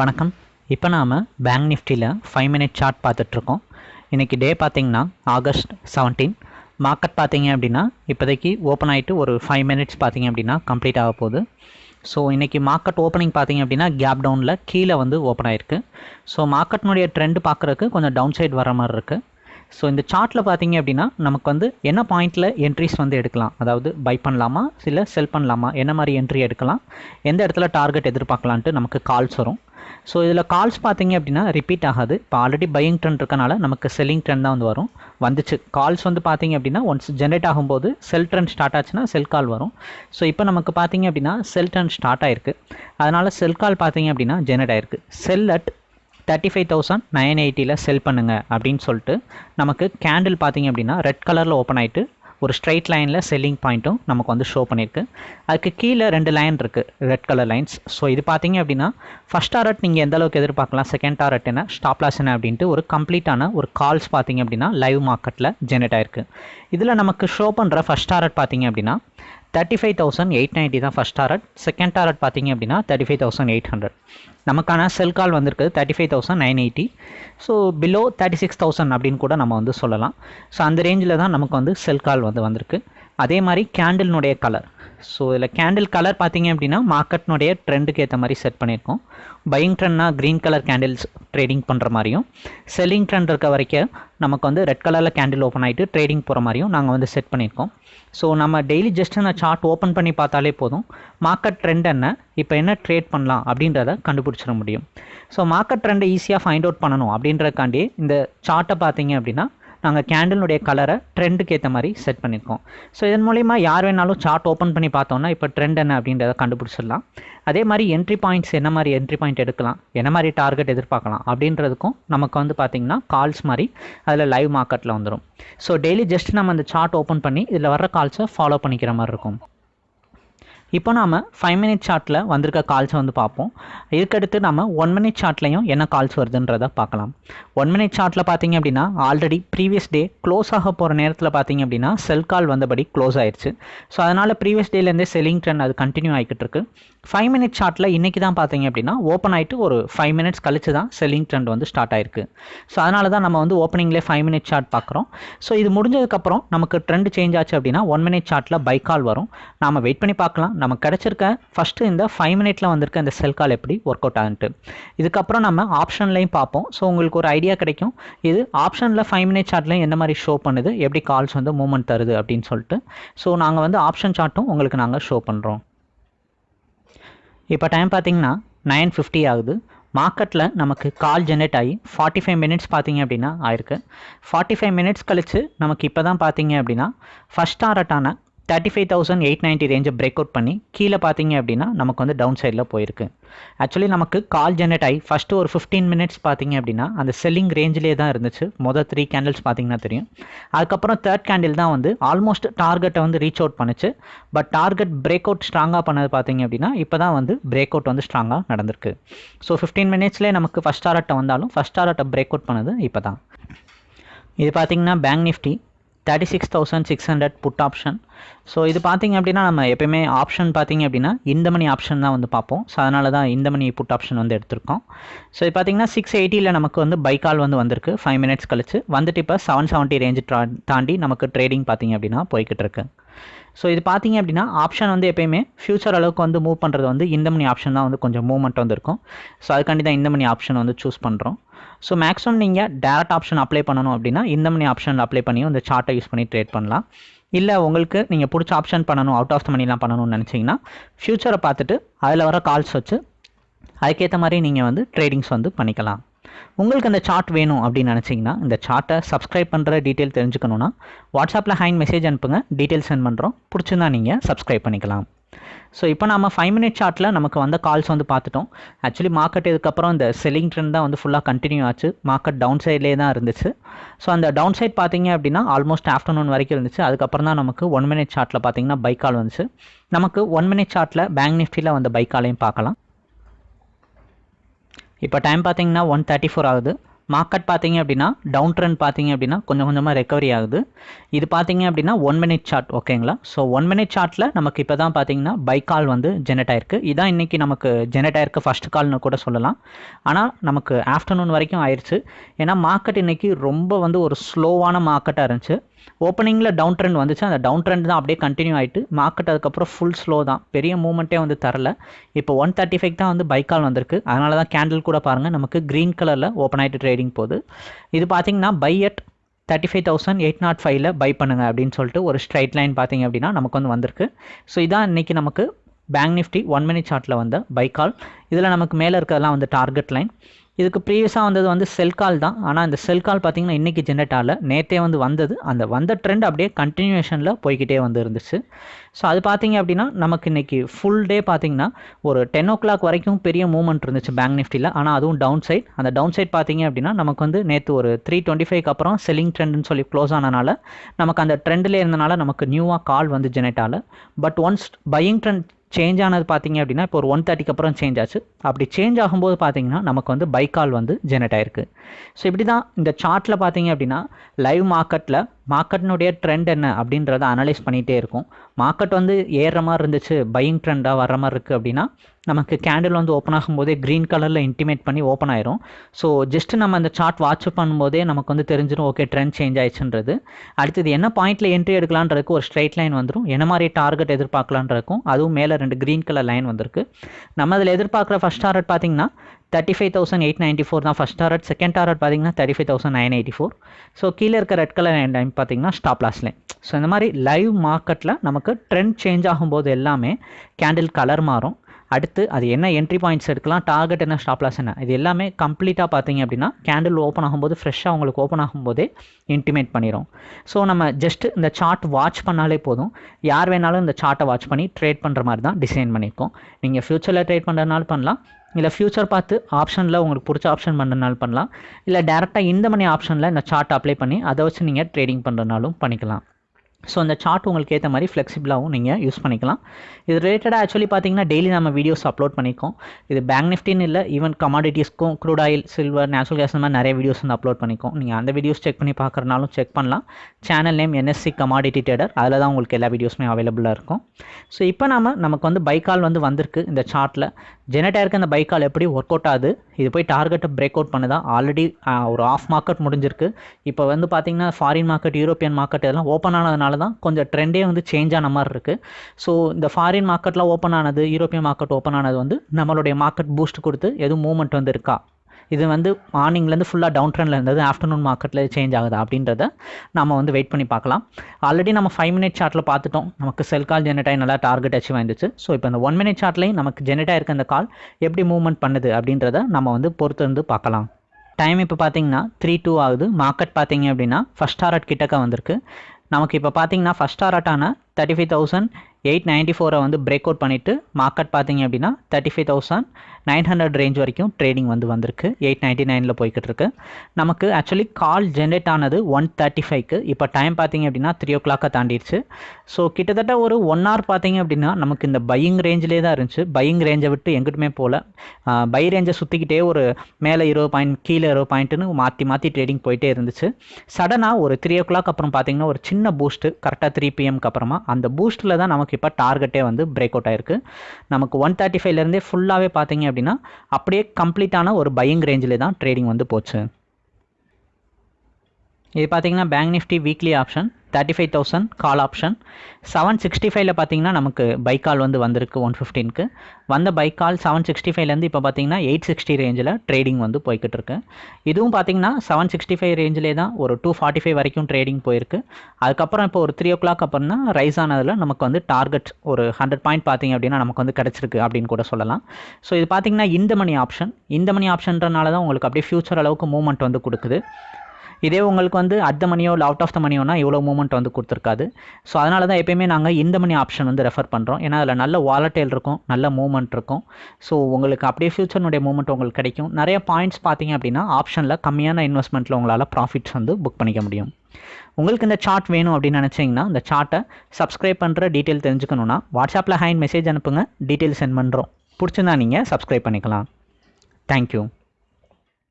வணக்கம். இப்போ நாம் பேங்க் நிஃப்டியில் ஃபைவ் மினிட் சார்ட் பார்த்துட்ருக்கோம். இன்றைக்கி டே பார்த்திங்கன்னா ஆகஸ்ட் செவன்டீன் மார்க்கெட் பார்த்தீங்க அப்படின்னா இப்போதைக்கு ஓப்பன் ஆகிட்டு ஒரு ஃபைவ் மினிட்ஸ் பார்த்தீங்க அப்படின்னா கம்ப்ளீட் ஆக போகுது. ஸோ இன்றைக்கி மார்க்கெட் ஓப்பனிங் பார்த்தீங்க அப்படின்னா கேப் டவுனில் கீழே வந்து ஓப்பன் ஆகிருக்கு ஸோ மார்க்கெட்னுடைய ட்ரெண்ட் பார்க்குறதுக்கு கொஞ்சம் டவுன் சைடு வர மாதிரி இருக்குது ஸோ இந்த சார்ட்டில் பார்த்தீங்க அப்படின்னா நமக்கு வந்து என்ன பாயிண்டில் என்ட்ரிஸ் வந்து எடுக்கலாம்? அதாவது பை பண்ணலாமா? இல்லை செல் பண்ணலாமா? என்ன மாதிரி என்ட்ரி எடுக்கலாம்? எந்த இடத்துல டார்கெட் எதிர்பார்க்கலான்ட்டு நமக்கு கால்ஸ் வரும். ஸோ இதில் கால்ஸ் பார்த்தீங்க அப்படின்னா ரிப்பீட் ஆகாது. இப்போ ஆல்ரெடி பையிங் ட்ரெண்ட் இருக்கனால நமக்கு செல்லிங் ட்ரெண்ட் தான் வந்து வரும். வந்துச்சு. கால்ஸ் வந்து பார்த்தீங்க அப்படின்னா ஒன்ஸ் ஜென்ரேட் ஆகும்போது செல் ட்ரெண்ட் ஸ்டார்ட் ஆச்சுன்னா செல் கால் வரும். ஸோ இப்போ நமக்கு பார்த்தீங்க அப்படின்னா செல் ட்ரெண்ட் ஸ்டார்ட் ஆயிருக்கு. அதனால் செல் கால் பார்த்தீங்க அப்படின்னா ஜென்ரேட் ஆயிருக்கு. Sell at thirty five thousand nine எயிட்டியில் sell பண்ணுங்கள் அப்படின்னு சொல்லிட்டு நமக்கு கேண்டில் பார்த்தீங்க அப்படின்னா ரெட் கலரில் ஓப்பன் ஆகிட்டு ஒரு ஸ்ட்ரைட் லைனில் செல்லிங் பாயிண்ட்டும் நமக்கு வந்து ஷோ பண்ணியிருக்கு அதுக்கு கீழே ரெண்டு லைன் இருக்குது ரெட் கலர் லைன்ஸ் ஸோ இது பார்த்தீங்க அப்படின்னா ஃபஸ்ட் டாரட் நீங்கள் எந்த அளவுக்கு எதிர்பார்க்கலாம்? செகண்ட் டாரட் என்ன? ஸ்டாப் லாஸ் என்ன? அப்படின்ட்டு ஒரு கம்ப்ளீட்டான ஒரு கால்ஸ் பார்த்தீங்க அப்படின்னா லைவ் மார்க்கெட்டில் ஜென்ரேட் ஆயிருக்கு. இதில் நமக்கு ஷோ பண்ணுற ஃபஸ்ட் டாரட் பார்த்தீங்க அப்படின்னா thirty five thousand eight ninety தான் ஃபஸ்ட் டாரட் செகண்ட் டாரட் பார்த்தீங்க அப்படின்னா thirty five thousand eight hundred நமக்கான செல் கால் வந்திருக்கு thirty five thousand nine eighty so below thirty six thousand அப்படின்னு கூட நம்ம வந்து சொல்லலாம். ஸோ அந்த ரேஞ்சில் தான் நமக்கு வந்து செல் கால் வந்து வந்திருக்கு. அதே மாதிரி கேண்டில்னுடைய கலர் ஸோ இதில் கேண்டில் கலர் பார்த்தீங்க அப்படின்னா மார்க்கெட்னுடைய ட்ரெண்டுக்கு ஏற்ற மாதிரி செட் பண்ணியிருக்கோம் பையிங் ட்ரெண்ட்னா க்ரீன் கலர் கேண்டில்ஸ் ட்ரேடிங் பண்ணுற மாதிரியும் செல்லிங் ட்ரெண்ட் இருக்க வரைக்கும் நமக்கு வந்து ரெட் கலரில் கேண்டில் ஓப்பன் ஆகிட்டு ட்ரேடிங் போகிற மாதிரியும் நாங்கள் வந்து செட் பண்ணியிருக்கோம் ஸோ நம்ம டெய்லி ஜஸ்ட் அந்த சார்ட் ஓப்பன் பண்ணி பார்த்தாலே போதும். மார்க்கெட் ட்ரெண்ட் என்ன இப்போ என்ன ட்ரேட் பண்ணலாம் அப்படின்றத கண்டுபிடிச்சிட முடியும். ஸோ மார்க்கெட் ட்ரெண்டை ஈஸியாக ஃபைண்ட் அவுட் பண்ணணும் அப்படின்றக்காண்டி இந்த சார்ட்டை பார்த்தீங்க அப்படின்னா நாங்கள் கேண்டிலுடைய கலரை ட்ரெண்டுக்கு ஏற்ற மாதிரி செட் பண்ணியிருக்கோம் ஸோ இதன் மூலிமா யார் வேணாலும் சார்ட் ஓப்பன் பண்ணி பார்த்தோம்னா இப்போ ட்ரெண்ட் என்ன அப்படின்றத கண்டுபிடிச்சிடலாம். அதே மாதிரி என்ட்ரி பாயிண்ட்ஸ் என்ன மாதிரி என்ட்ரி பாயிண்ட் எடுக்கலாம் என்ன மாதிரி டார்கெட் எதிர்பார்க்கலாம் அப்படின்றதுக்கும் நமக்கு வந்து பார்த்திங்கன்னா கால்ஸ் மாதிரி அதில் லைவ் மார்க்கெட்டில் வந்துடும் ஸோ டெய்லி ஜஸ்ட் நம்ம அந்த சார்ட் ஓப்பன் பண்ணி இதில் வர்ற கால்ஸை ஃபாலோ பண்ணிக்கிற மாதிரி இருக்கும். இப்போ நாம் ஃபைவ் மினிட் சார்ட்டில் வந்திருக்க கால்ஸை வந்து பார்ப்போம். இதுக்கடுத்து நம்ம ஒன் மினிட் சார்ட்லையும் என்ன கால்ஸ் வருதுன்றதை பார்க்கலாம். ஒன் மினிட் சார்ட்டில் பார்த்தீங்க அப்படின்னா ஆல்ரெடி ப்ரீவியஸ் டே க்ளோஸ் ஆக போகிற நேரத்தில் பார்த்தீங்க அப்படின்னா செல் கால் வந்தபடி க்ளோஸ் ஆயிடுச்சு ஸோ அதனால் ப்ரீவியஸ் டேலேருந்தே செல்லிங் ட்ரெண்ட் அது கண்டினியூ ஆகிக்கிட்டு இருக்கு. ஃபைவ் மினிட் சார்ட்டில் இன்றைக்கி தான் பார்த்தீங்க அப்படின்னா ஓப்பன் ஆகிட்டு ஒரு ஃபைவ் மினிட்ஸ் கழிச்சு தான் செல்லிங் ட்ரெண்ட் வந்து ஸ்டார்ட் ஆயிருக்கு. ஸோ அதனால தான் நம்ம வந்து ஓப்பனிங்லேயே ஃபைவ் மினிட் சார்ட் பார்க்குறோம். ஸோ இது முடிஞ்சதுக்கப்புறம் நமக்கு ட்ரெண்ட் சேஞ்ச் ஆச்சு அப்படின்னா ஒன் மினிட் சார்ட்டில் பை கால் வரும். நாம் வெயிட் பண்ணி பார்க்கலாம். நமக்கு கிடச்சிருக்க ஃபஸ்ட்டு இந்த ஃபைவ் மினிட்ல வந்திருக்க இந்த செல் கால் எப்படி ஒர்க் அவுட் ஆகுன்ட்டு. இதுக்கப்புறம் நம்ம ஆப்ஷன்லையும் பார்ப்போம். ஸோ உங்களுக்கு ஒரு ஐடியா கிடைக்கும். இது ஆப்ஷனில் ஃபைவ் மினிட் சார்ட்லையும் என்ன மாதிரி ஷோ பண்ணுது எப்படி கால்ஸ் வந்து மூவ்மெண்ட் தருது அப்படின்னு சொல்லிட்டு. ஸோ நாங்கள் வந்து ஆப்ஷன் சார்ட்டும் உங்களுக்கு நாங்கள் ஷோ பண்ணுறோம் இப்போ டைம் பார்த்தீங்கன்னா நைன் ஃபிஃப்டி ஆகுது. மார்க்கெட்டில் நமக்கு கால் ஜென்ரேட் ஆகி ஃபார்ட்டி ஃபைவ் மினிட்ஸ் பார்த்தீங்க அப்படின்னா ஆயிருக்கு. ஃபார்ட்டி ஃபைவ் மினிட்ஸ் கழிச்சு நமக்கு இப்போ தான் பார்த்தீங்க அப்படின்னா first டாரட்டான thirty five thousand eight ninety ரேஞ்சை break out பண்ணி கீழே பார்த்தீங்க அப்படின்னா நமக்கு வந்து டவுன் சைடில் போயிருக்கு. ஆக்சுவலி நமக்கு கால் ஜென்ரேட் ஆகி ஃபஸ்ட்டு ஒரு ஃபிஃப்டீன் மினிட்ஸ் பார்த்தீங்க அப்படின்னா அந்த செல்லிங் ரேஞ்சிலே தான் இருந்துச்சு. மொதல் த்ரீ கேண்டில்ஸ் பார்த்தீங்கன்னா தெரியும். அதுக்கப்புறம் தேர்ட் கேண்டில் தான் வந்து ஆல்மோஸ்ட் டார்கெட்டை வந்து ரீச் அவுட் பண்ணுச்சு. பட் டார்கெட் பிரேக் அவுட் ஸ்ட்ராங்காக பண்ணது பார்த்தீங்க அப்படின்னா இப்போ தான் வந்து பிரேக் அவுட் வந்து ஸ்ட்ராங்காக நடந்திருக்கு. ஸோ ஃபிஃப்டீன் மினிட்ஸ்லேயே நமக்கு ஃபஸ்ட் டாரட்டை வந்தாலும் ஃபஸ்ட் டாரட்டை பிரேக் அவுட் பண்ணது இப்போ தான் இது பார்த்தீங்கன்னா Bank Nifty thirty six thousand six hundred put option so இது பார்த்திங்க அப்படின்னா நம்ம எப்பயுமே ஆப்ஷன் பார்த்திங்க அப்படின்னா இந்த மணி ஆப்ஷன் தான் வந்து பார்ப்போம். ஸோ அதனால தான் இந்த மணி புட் ஆப்ஷன் வந்து எடுத்திருக்கோம். ஸோ இது பார்த்திங்கன்னா சிக்ஸ் எயிட்டியில் நமக்கு வந்து பைக்கால் வந்து வந்திருக்கு. ஃபைவ் மினிட்ஸ் கழிச்சு. வந்துட்டு இப்போ செவன் செவன்ட்டி ரேஞ்சு தாண்டி நமக்கு ட்ரேடிங் பார்த்திங்க அப்படின்னா போய்கிட்டு இருக்கு. ஸோ இது பார்த்தீங்க அப்படின்னா ஆப்ஷன் வந்து எப்பயுமே ஃபியூச்சர் அளவுக்கு வந்து மூவ் பண்ணுறது வந்து இந்த மணி ஆப்ஷன் தான் வந்து கொஞ்சம் மூவ்மெண்ட் வந்து இருக்கும். ஸோ அதுக்காண்டி தான் இந்த மணி ஆப்ஷன் வந்து சூஸ் பண்ணுறோம் ஸோ மேக்ஸிமம் நீங்கள் டேரக்ட் ஆப்ஷன் அப்ளை பண்ணணும் அப்படின்னா இந்த மணி ஆப்ஷன் அப்ளை பண்ணி இந்த சார்ட்டை யூஸ் பண்ணி ட்ரேட் பண்ணலாம். இல்லை உங்களுக்கு நீங்கள் பிடிச்ச ஆப்ஷன் பண்ணணும் அவுட் ஆஃப் த மணிலாம் பண்ணணும்னு நினச்சிங்கன்னா ஃப்யூச்சரை பார்த்துட்டு அதில் வர கால்ஸ் வச்சு அதுக்கேற்ற மாதிரி நீங்கள் வந்து ட்ரேடிங்ஸ் வந்து பண்ணிக்கலாம். உங்களுக்கு அந்த சார்ட் வேணும் அப்படின்னு நினச்சிங்கன்னா இந்த சார்ட்டை சப்ஸ்கிரைப் பண்ணுற டீட்டெயில் தெரிஞ்சுக்கணுன்னா வாட்ஸ்அப்பில் ஹேண்ட் மெசேஜ் அனுப்புங்க டீட்டெயில் சென்ட் பண்ணுறோம் பிடிச்சிருந்தா நீங்கள் சப்ஸ்கிரைப் பண்ணிக்கலாம். ஸோ இப்போ நம்ம ஃபைவ் மினிட் சார்ட்டில் நமக்கு வந்த கால்ஸ் வந்து பார்த்துட்டோம். ஆக்சுவலி மார்க்கெட் இதுக்கப்புறம் இந்த செல்லிங் ட்ரெண்ட் தான் வந்து ஃபுல்லாக கண்டினியூ ஆச்சு. மார்க்கெட் டவுன் சைட்லேயே தான் இருந்துச்சு. ஸோ அந்த டவுன் சைட் பார்த்தீங்க அப்படின்னா ஆல்மோஸ்ட் ஆஃப்டர்நூன் வரைக்கும் இருந்துச்சு. அதுக்கப்புறம் தான் நமக்கு ஒன் மினிட் சார்ட்டில் பார்த்தீங்கன்னா பைக்கால் வந்துச்சு. நமக்கு ஒன் மினிட் சார்ட்டில் பேங்க் நிஃப்டியில் வந்த பைக் காலையும் பார்க்கலாம். இப்போ டைம் பார்த்தீங்கன்னா ஒன் தேர்ட்டி ஃபோர் ஆகுது. மார்க்கெட் பார்த்தீங்க அப்படின்னா டவுன் ட்ரெண்ட் பார்த்தீங்க அப்படின்னா கொஞ்சம் கொஞ்சமாக ரெக்கவரி ஆகுது. இது பார்த்தீங்க அப்படின்னா ஒன் மினிட் சார்ட் ஓகேங்களா ஸோ ஒன் மினிட் சார்ட்டில் நமக்கு இப்போ தான் பார்த்தீங்கன்னா பை கால் வந்து ஜெனரேட் ஆயிருக்கு. இதான் இன்றைக்கி நமக்கு ஜெனரேட் ஆயிருக்கு ஃபஸ்ட் கால்னு கூட சொல்லலாம். ஆனால் நமக்கு ஆஃப்டர்நூன் வரைக்கும் ஆயிடுச்சு ஏன்னா மார்க்கெட் இன்றைக்கி ரொம்ப வந்து ஒரு ஸ்லோவான மார்க்கெட்டாக இருந்துச்சு. ஓப்பனிங்கில் டவுன் ட்ரெண்ட் வந்துச்சு. அந்த டவுன் ட்ரெண்ட் தான் அப்படியே கண்டினியூ ஆகிட்டு மார்க்கெட் அதுக்கப்புறம் ஃபுல் ஸ்லோ தான். பெரிய மூவ்மெண்ட்டே வந்து தரல. இப்போ ஒன் தேர்ட்டி ஃபைவ் தான் வந்து பைக்கால் வந்திருக்கு. அதனால தான் கேண்டில் கூட பாருங்கள் நமக்கு க்ரீன் கலரில் ஓப்பன் ஆகிட்டு ட்ரேடிங் போகுது. இது பார்த்தீங்கன்னா buy at thirty five thousand eight nought ஃபைவ்ல பை பண்ணுங்க அப்படின்னு சொல்லிட்டு ஒரு ஸ்ட்ரைட் லைன் பார்த்தீங்க அப்படின்னா நமக்கு வந்து வந்திருக்கு. ஸோ இதான் இன்றைக்கி நமக்கு பேங்க் நிஃப்டி ஒன் மினிட் சார்ட்டில் வந்த பை கால் இதில் நமக்கு மேலே இருக்கிறதெல்லாம் வந்து டார்கெட் லைன் இதுக்கு ப்ரீவியஸாக வந்தது வந்து செல் கால் தான். ஆனால் இந்த செல் கால் பார்த்தீங்கன்னா இன்றைக்கி ஜென்ரேட் ஆகல. நேற்றே வந்து வந்தது. அந்த வந்த ட்ரெண்ட் அப்படியே கண்டினியூஷனில் போய்கிட்டே வந்து இருந்துச்சு. ஸோ அது பார்த்தீங்க அப்படின்னா நமக்கு இன்றைக்கி ஃபுல் டே பார்த்திங்கன்னா ஒரு டென் ஓ கிளாக் வரைக்கும் பெரிய மூவ்மெண்ட் இருந்துச்சு பேங்க் நிஃப்டியில் ஆனால் அதுவும் டவுன் சைட் அந்த டவுன் சைட் பார்த்தீங்க அப்படின்னா நமக்கு வந்து நேற்று ஒரு த்ரீ டுவெண்ட்டி ஃபைவ்க்கு அப்புறம் செல்லிங் ட்ரெண்டுன்னு சொல்லி க்ளோஸ் ஆனனால நமக்கு அந்த ட்ரெண்டில் இருந்தனால நமக்கு நியூவாக கால் வந்து ஜெனரேட் ஆகல. But once buying trend change ஆனது பார்த்தீங்க அப்படின்னா இப்போ ஒரு ஒன் தேர்ட்டிக்கு அப்புறம் சேஞ்ச் ஆச்சு. அப்படி சேஞ்ச் ஆகும்போது பார்த்தீங்கன்னா நமக்கு வந்து பைக்கால் வந்து ஜெனரேட் ஆயிருக்கு. ஸோ இப்படி தான் இந்த சார்ட்டில் பார்த்தீங்க அப்படின்னா லைவ் மார்க்கெட்டில் மார்க்கெட்னுடைய ட்ரெண்ட் என்ன அப்படின்றத அனலைஸ் பண்ணிகிட்டே இருக்கும். மார்க்கெட் வந்து ஏறுற மாதிரி இருந்துச்சு பையிங் ட்ரெண்டாக வர மாதிரி இருக்குது அப்படின்னா நமக்கு கேண்டில் வந்து ஓப்பன் ஆகும்போதே க்ரீன் கலரில் இன்டிமேட் பண்ணி ஓப்பன் ஆயிரும். ஸோ ஜஸ்ட் நம்ம அந்த சார்ட் வாட்ச் பண்ணும்போதே நமக்கு வந்து தெரிஞ்சிடும் ஓகே ட்ரெண்ட் சேஞ்ச் ஆயிடுச்சுன்றது. அடுத்தது என்ன பாயிண்ட்டில் என்ட்ரி எடுக்கலான்றதுக்கு ஒரு ஸ்ட்ரைட் லைன் வந்துடும் என்ன மாதிரி டார்கெட் எதிர்பார்க்கலான்றதுக்கும் அதுவும் மேலே ரெண்டு க்ரீன் கலர் லைன் வந்திருக்கு. நம்ம அதில் எதிர்பார்க்குற ஃபஸ்ட் டார்கெட் பார்த்தீங்கன்னா thirty five thousand eight ninety four தான் ஃபஸ்ட் டாரட் செகண்ட் டாரட் பார்த்தீங்கன்னா thirty five thousand nine eighty four so கீழே இருக்க ரெட் கலர் லைன் பார்த்தீங்கன்னா ஸ்டாப் லாஸ் லைன் ஸோ இந்த மாதிரி லைவ் மார்க்கெட்டில் நமக்கு ட்ரெண்ட் சேஞ்ச் ஆகும்போது எல்லாமே கேண்டில் கலர் மாறும். அடுத்து அது என்ன என்ட்ரி பாயிண்ட்ஸ் எடுக்கலாம் டார்கெட் என்ன ஸ்டாப் லாஸ் என்ன? இது எல்லாமே கம்ப்ளீட்டாக பார்த்தீங்க அப்படின்னா கேண்டில் ஓப்பன் ஆகும்போது ஃப்ரெஷ்ஷாக உங்களுக்கு ஓப்பன் ஆகும்போதே இன்டிமேட் பண்ணிடும் ஸோ நம்ம ஜஸ்ட் இந்த சார்ட் வாட்ச் பண்ணாலே போதும். யார் வேணாலும் இந்த சார்ட்டை வாட்ச் பண்ணி ட்ரேட் பண்ணுற மாதிரி தான் டிசைன் பண்ணியிருக்கோம். நீங்கள் ஃப்யூச்சரில் ட்ரேட் பண்ணுறதுனால பண்ணலாம். இல்லை ஃப்யூச்சர் பார்த்து ஆப்ஷனில் உங்களுக்கு பிடிச்ச ஆப்ஷன் பண்ணுறதுனால பண்ணலாம். இல்லை டேரெக்டாக இந்த மணி ஆப்ஷனில் இந்த சார்ட் அப்ளை பண்ணி அதை வச்சு நீங்கள் ட்ரேடிங் பண்ணுறதுனாலும் பண்ணிக்கலாம். ஸோ அந்த சார்ட் உங்களுக்கு ஏற்ற மாதிரி ஃப்ளெக்சிபிளாகவும் நீங்கள் யூஸ் பண்ணிக்கலாம். இது ரிலேட்டடாக ஆக்சுவலி பார்த்தீங்கன்னா டெய்லி நம்ம வீடியோஸ் அப்லோட் பண்ணியிருக்கோம் இது பேங்க் நிஃப்டின்னு இல்லை even கமாடிட்டிஸ்க்கும் crude oil silver natural gas இந்த மாதிரி நிறைய வீடியோஸ் வந்து அப்லோட் பண்ணிக்கோம் நீங்கள் அந்த வீடியோஸ் செக் பண்ணி பார்க்குறனாலும் செக் பண்ணலாம். Channel name NSC commodity trader அதில் தான் உங்களுக்கு எல்லா வீடியோஸுமே அவைலபிளாக இருக்கும். ஸோ இப்போ நம்ம நமக்கு வந்து பைக்கால் வந்து வந்திருக்கு இந்த சார்ட்டில் ஜெனட்டாக அந்த பைக்கால் எப்படி ஒர்க் அவுட் ஆகுது? இது போய் டார்கெட்டை பிரேக் அவுட் பண்ணுதா? ஆல்ரெடி ஒரு ஆஃப் மார்க்கெட் முடிஞ்சிருக்கு. இப்போ வந்து பார்த்தீங்கன்னா ஃபாரின் மார்க்கெட் யூரோப்பியன் மார்க்கெட் இதெல்லாம் ஓப்பன் ஆனதுனால தான் கொஞ்சம் ட்ரெண்டே வந்து சேஞ்ச் ஆன மாதிரி இருக்குது ஸோ இந்த ஃபாரின் மார்க்கெட்லாம் ஓப்பன் ஆனது யூரோப்பியன் மார்க்கெட் ஓப்பன் ஆனது வந்து நம்மளுடைய மார்க்கெட் பூஸ்ட் கொடுத்து எதுவும் மூவ்மெண்ட் வந்து இருக்கா? இது வந்து மார்னிங்லேருந்து ஃபுல்லாக டவுன் ட்ரெண்டில் இருந்தது ஆஃப்டர்நூன் மார்க்கெட்டில் சேஞ்ச் ஆகுது அப்படின்றத நம்ம வந்து வெயிட் பண்ணி பார்க்கலாம். ஆல்ரெடி நம்ம ஃபைவ் மினிட் சார்ட்டில் பார்த்துட்டோம். நமக்கு செல் கால் ஜெனரேட் ஆகி நல்லா டார்கெட் அச்சீவ் ஆயிருந்துச்சு. ஸோ இப்போ இந்த ஒன் மினிட் சார்ட்லேயும் நமக்கு ஜெனரேட் ஆயிருக்க அந்த கால் எப்படி மூவ்மெண்ட் பண்ணுது அப்படின்றத நம்ம வந்து பொறுத்து இருந்து பார்க்கலாம். டைம் இப்போ பார்த்தீங்கன்னா த்ரீ டூ ஆகுது. மார்க்கெட் பார்த்தீங்க அப்படின்னா ஃபஸ்ட் டாரட் கிட்டக்க வந்திருக்கு. நமக்கு இப்போ பார்த்தீங்கன்னா first ஆராட்டான thirty five thousand eight ninety ஃபோரை வந்து பிரேக் அவுட் பண்ணிவிட்டு மார்க்கெட் பார்த்தீங்க அப்படின்னா thirty five thousand nine hundred range வரைக்கும் ட்ரேடிங் வந்து வந்திருக்கு. எயிட் நைன்ட்டி நைனில் போய்கிட்டு இருக்கு. நமக்கு ஆக்சுவலி கால் ஜென்ரேட் ஆனது ஒன் தேர்ட்டி ஃபைவ்க்கு இப்போ டைம் பார்த்தீங்க அப்படின்னா த்ரீ ஓ கிளாக்கை தாண்டிடுச்சு ஸோ கிட்டத்தட்ட ஒரு ஒன் ஹவர் பார்த்தீங்க அப்படின்னா நமக்கு இந்த பையிங் ரேஞ்சிலே தான் இருந்துச்சு. பையிங் ரேஞ்சை விட்டு எங்கிட்டுமே போகல. பை ரேஞ்சை சுற்றிக்கிட்டே ஒரு மேலே இருபது பாயிண்ட் கீழே இருபது பாயிண்ட்டுன்னு மாற்றி மாற்றி ட்ரேடிங் போயிட்டே இருந்துச்சு. சடனாக ஒரு த்ரீ ஓ கிளாக் அப்புறம் பார்த்தீங்கன்னா ஒரு சின்ன பூஸ்ட்டு கரெக்டாக த்ரீ பிஎம்க்கு அப்புறமா அந்த பூஸ்ட்டில் தான் நமக்கு இப்போ டார்கெட்டே வந்து பிரேக் அவுட் ஆயிருக்கு. நமக்கு ஒன் தேர்ட்டி ஃபைவ்லேருந்தே ஃபுல்லாகவே பார்த்தீங்க அப்படின்னா அப்படியே கம்ப்ளீட்டான ஒரு பையிங் ரேஞ்சிலே தான் ட்ரேடிங் வந்து போச்சு. இது பார்த்தீங்கன்னா Bank Nifty weekly option thirty five thousand call option seven sixty ஃபைவ்ல பார்த்தீங்கன்னா நமக்கு பைக் கால் வந்து வந்திருக்கு ஒன் ஃபிஃப்டீனுக்கு வந்த பைக் கால் செவன் சிக்ஸ்டி ஃபைவ்லேருந்து இப்போ பார்த்தீங்கன்னா எயிட் சிக்ஸ்டி ரேஞ்சில் ட்ரேடிங் வந்து போய்கிட்டு இருக்கு. இதுவும் பார்த்தீங்கன்னா செவன் சிக்ஸ்டி ஃபைவ் ரேஞ்சிலே தான் ஒரு டூ ஃபார்ட்டி ஃபைவ் வரைக்கும் ட்ரேடிங் போயிருக்கு. அதுக்கப்புறம் இப்போ ஒரு த்ரீ ஓ கிளாக் அப்புறம்னா ரைஸ் ஆனதில் நமக்கு வந்து டார்கெட் ஒரு ஹண்ட்ரட் பாயிண்ட் பார்த்தீங்க அப்படின்னா நமக்கு வந்து கிடச்சிருக்கு அப்படின்னு கூட சொல்லலாம். ஸோ இது பார்த்தீங்கன்னா இந்த மணி ஆப்ஷன் இந்த மணி ஆப்ஷன்றனால தான் உங்களுக்கு அப்படியே ஃபியூச்சர் அளவுக்கு மூவ்மெண்ட் வந்து கொடுக்குது. இதே உங்களுக்கு வந்து அட் த மணியோ இல்லை அவுட் ஆஃப் த மணியோனா இவ்வளோ மூமெண்ட் வந்து கொடுத்துருக்காது. ஸோ அதனால தான் எப்பயுமே நாங்கள் இந்த மணி ஆப்ஷன் வந்து ரெஃபர் பண்ணுறோம் ஏன்னா அதில் நல்ல வாலட்டைல் இருக்கும் நல்ல மூமெண்ட் இருக்கும். ஸோ உங்களுக்கு அப்படியே ஃபியூச்சர்னுடைய மூமெண்ட் உங்களுக்கு கிடைக்கும். நிறைய பாயிண்ட்ஸ் பார்த்தீங்க அப்படின்னா ஆப்ஷனில் கம்மியான இன்வெஸ்ட்மெண்ட்டில் உங்களால் ப்ராஃபிட்ஸ் வந்து புக் பண்ணிக்க முடியும். உங்களுக்கு இந்த சார்ட் வேணும் அப்படின்னு நினச்சிங்கன்னா இந்த சார்ட்டை சப்ஸ்கிரைப் பண்ணுற டீட்டெயில் தெரிஞ்சுக்கணுன்னா வாட்ஸ்அப்பில் ஹேண்ட் மெசேஜ் அனுப்புங்க. டீட்டெயில் சென்ட் பண்ணுறோம் பிடிச்சிருந்தா நீங்கள் சப்ஸ்கிரைப் பண்ணிக்கலாம். தேங்க்யூ